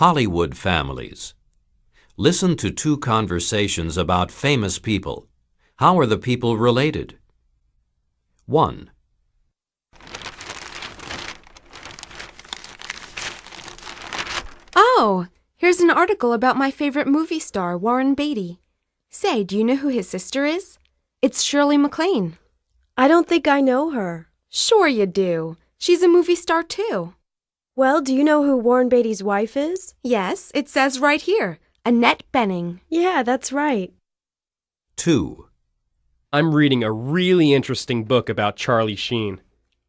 Hollywood families. Listen to two conversations about famous people. How are the people related? 1. Oh, here's an article about my favorite movie star, Warren Beatty. Say, do you know who his sister is? It's Shirley MacLaine. I don't think I know her. Sure you do. She's a movie star too. Well, do you know who Warren Beatty's wife is? Yes, it says right here. Annette Bening. Yeah, that's right. 2. I'm reading a really interesting book about Charlie Sheen.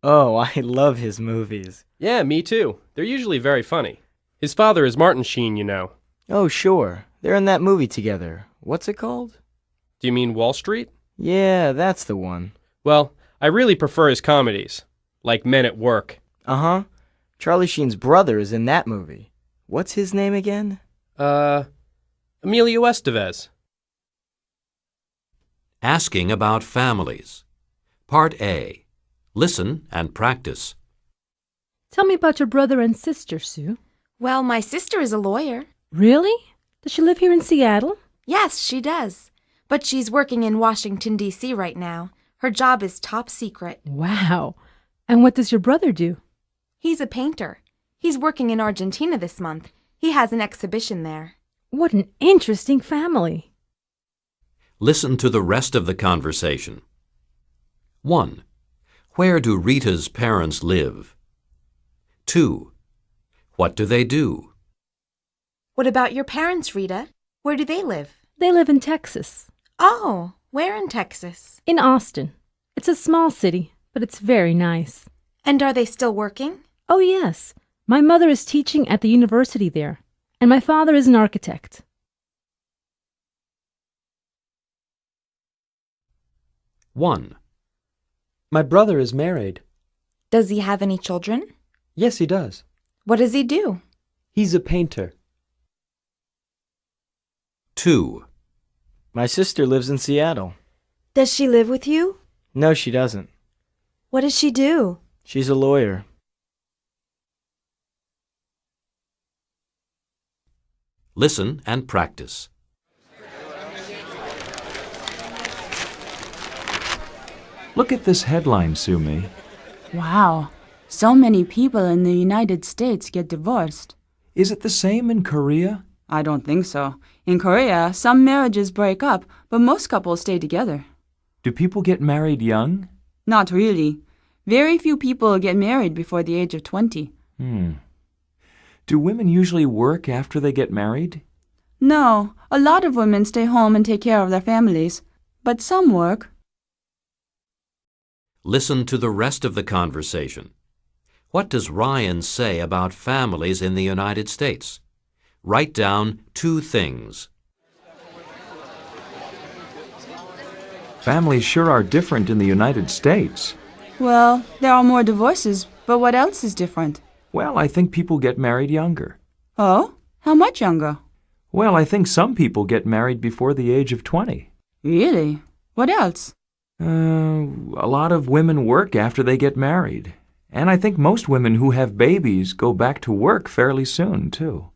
Oh, I love his movies. Yeah, me too. They're usually very funny. His father is Martin Sheen, you know. Oh, sure. They're in that movie together. What's it called? Do you mean Wall Street? Yeah, that's the one. Well, I really prefer his comedies, like Men at Work. Uh huh. Charlie Sheen's brother is in that movie. What's his name again? Uh, Emilio Estevez. Asking about families. Part A. Listen and practice. Tell me about your brother and sister, Sue. Well, my sister is a lawyer. Really? Does she live here in Seattle? Yes, she does. But she's working in Washington, D.C. right now. Her job is top secret. Wow. And what does your brother do? He's a painter. He's working in Argentina this month. He has an exhibition there. What an interesting family. Listen to the rest of the conversation. 1. Where do Rita's parents live? 2. What do they do? What about your parents, Rita? Where do they live? They live in Texas, Oh, where in Texas? in Austin. It's a small city, but it's very nice. And are they still working? Oh, yes. My mother is teaching at the university there, and my father is an architect. 1. My brother is married. Does he have any children? Yes, he does. What does he do? He's a painter. 2. My sister lives in Seattle. Does she live with you? No, she doesn't. What does she do? She's a lawyer. Listen and practice. Look at this headline, Sumi. Wow, so many people in the United States get divorced. Is it the same in Korea? I don't think so. In Korea, some marriages break up, but most couples stay together. Do people get married young? Not really. Very few people get married before the age of 20. Hmm. Do women usually work after they get married? No, a lot of women stay home and take care of their families, but some work. Listen to the rest of the conversation. What does Ryan say about families in the United States? Write down two things. Families sure are different in the United States. Well, there are more divorces, but what else is different? Well, I think people get married younger. Oh? How much younger? Well, I think some people get married before the age of 20. Really? What else? Uh, a lot of women work after they get married. And I think most women who have babies go back to work fairly soon, too.